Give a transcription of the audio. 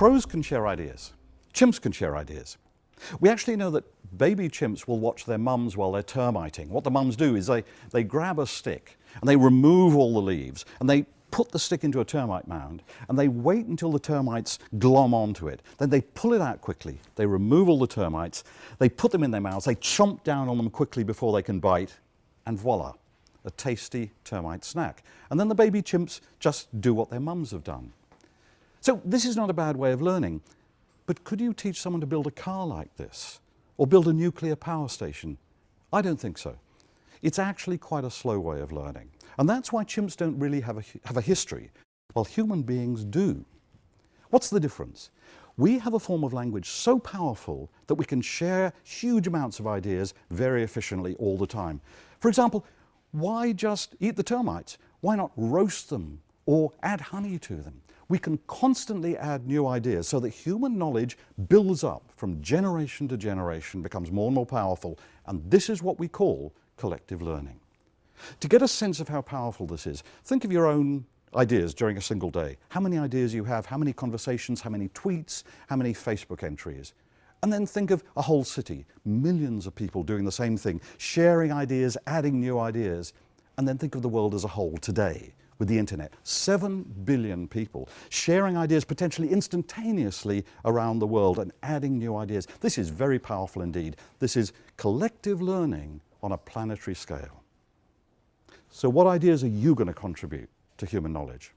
Crows can share ideas. Chimps can share ideas. We actually know that baby chimps will watch their mums while they're termiting. What the mums do is they, they grab a stick and they remove all the leaves and they put the stick into a termite mound and they wait until the termites glom onto it. Then they pull it out quickly. They remove all the termites, they put them in their mouths, they chomp down on them quickly before they can bite, and voila, a tasty termite snack. And then the baby chimps just do what their mums have done. So this is not a bad way of learning, but could you teach someone to build a car like this? Or build a nuclear power station? I don't think so. It's actually quite a slow way of learning. And that's why chimps don't really have a, have a history, while human beings do. What's the difference? We have a form of language so powerful that we can share huge amounts of ideas very efficiently all the time. For example, why just eat the termites? Why not roast them or add honey to them? We can constantly add new ideas so that human knowledge builds up from generation to generation, becomes more and more powerful, and this is what we call collective learning. To get a sense of how powerful this is, think of your own ideas during a single day. How many ideas you have, how many conversations, how many tweets, how many Facebook entries. And then think of a whole city, millions of people doing the same thing, sharing ideas, adding new ideas. And then think of the world as a whole today with the internet. Seven billion people sharing ideas potentially instantaneously around the world and adding new ideas. This is very powerful indeed. This is collective learning on a planetary scale. So what ideas are you going to contribute to human knowledge?